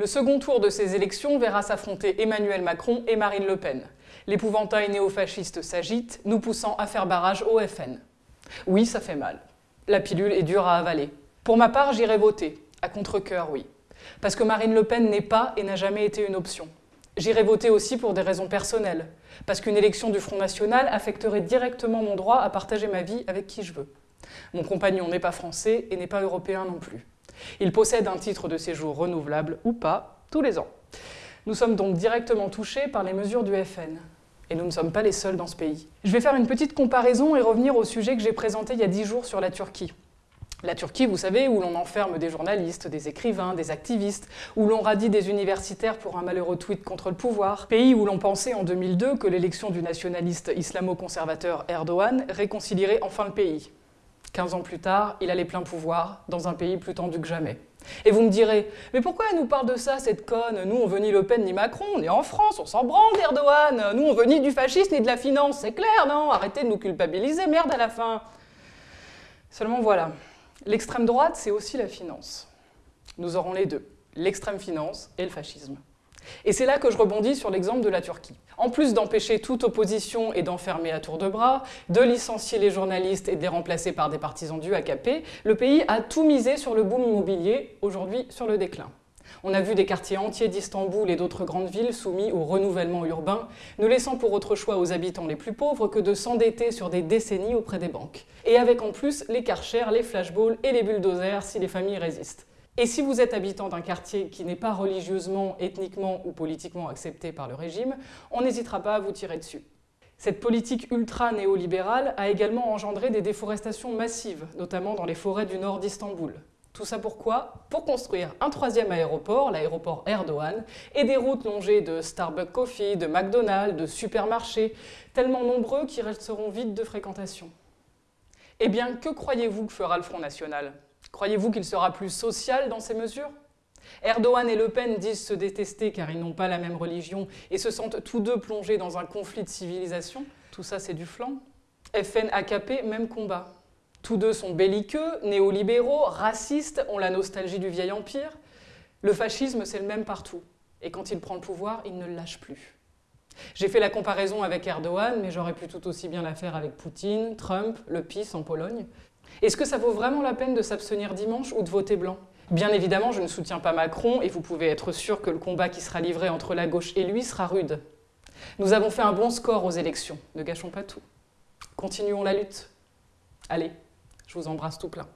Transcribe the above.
Le second tour de ces élections verra s'affronter Emmanuel Macron et Marine Le Pen. L'épouvantail néofasciste s'agite, nous poussant à faire barrage au FN. Oui, ça fait mal. La pilule est dure à avaler. Pour ma part, j'irai voter. À contre-coeur, oui. Parce que Marine Le Pen n'est pas et n'a jamais été une option. J'irai voter aussi pour des raisons personnelles. Parce qu'une élection du Front National affecterait directement mon droit à partager ma vie avec qui je veux. Mon compagnon n'est pas français et n'est pas européen non plus. Il possède un titre de séjour renouvelable ou pas, tous les ans. Nous sommes donc directement touchés par les mesures du FN. Et nous ne sommes pas les seuls dans ce pays. Je vais faire une petite comparaison et revenir au sujet que j'ai présenté il y a dix jours sur la Turquie. La Turquie, vous savez, où l'on enferme des journalistes, des écrivains, des activistes, où l'on radie des universitaires pour un malheureux tweet contre le pouvoir. Pays où l'on pensait en 2002 que l'élection du nationaliste islamo-conservateur Erdogan réconcilierait enfin le pays. 15 ans plus tard, il a les pleins pouvoirs, dans un pays plus tendu que jamais. Et vous me direz, mais pourquoi elle nous parle de ça, cette conne? Nous, on veut ni Le Pen ni Macron, on est en France, on s'en branle d'Erdogan Nous, on veut ni du fascisme ni de la finance, c'est clair, non? Arrêtez de nous culpabiliser, merde à la fin Seulement voilà, l'extrême droite, c'est aussi la finance. Nous aurons les deux, l'extrême finance et le fascisme. Et c'est là que je rebondis sur l'exemple de la Turquie. En plus d'empêcher toute opposition et d'enfermer à tour de bras, de licencier les journalistes et de les remplacer par des partisans du AKP, le pays a tout misé sur le boom immobilier, aujourd'hui sur le déclin. On a vu des quartiers entiers d'Istanbul et d'autres grandes villes soumis au renouvellement urbain, ne laissant pour autre choix aux habitants les plus pauvres que de s'endetter sur des décennies auprès des banques. Et avec en plus les karchers, les flashballs et les bulldozers si les familles résistent. Et si vous êtes habitant d'un quartier qui n'est pas religieusement, ethniquement ou politiquement accepté par le régime, on n'hésitera pas à vous tirer dessus. Cette politique ultra-néolibérale a également engendré des déforestations massives, notamment dans les forêts du nord d'Istanbul. Tout ça pourquoi Pour construire un troisième aéroport, l'aéroport Erdogan, et des routes longées de Starbucks Coffee, de McDonald's, de supermarchés, tellement nombreux qu'ils resteront vides de fréquentation. Eh bien, que croyez-vous que fera le Front National? Croyez-vous qu'il sera plus social dans ces mesures? Erdogan et Le Pen disent se détester car ils n'ont pas la même religion et se sentent tous deux plongés dans un conflit de civilisation. Tout ça, c'est du flanc. FN, AKP, même combat. Tous deux sont belliqueux, néolibéraux, racistes, ont la nostalgie du vieil empire. Le fascisme, c'est le même partout. Et quand il prend le pouvoir, il ne le lâche plus. J'ai fait la comparaison avec Erdogan, mais j'aurais pu tout aussi bien la faire avec Poutine, Trump, le PIS en Pologne. Est-ce que ça vaut vraiment la peine de s'abstenir dimanche ou de voter blanc? Bien évidemment, je ne soutiens pas Macron et vous pouvez être sûr que le combat qui sera livré entre la gauche et lui sera rude. Nous avons fait un bon score aux élections, ne gâchons pas tout. Continuons la lutte. Allez, je vous embrasse tout plein.